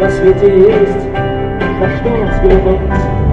на свете есть на что взглянуть.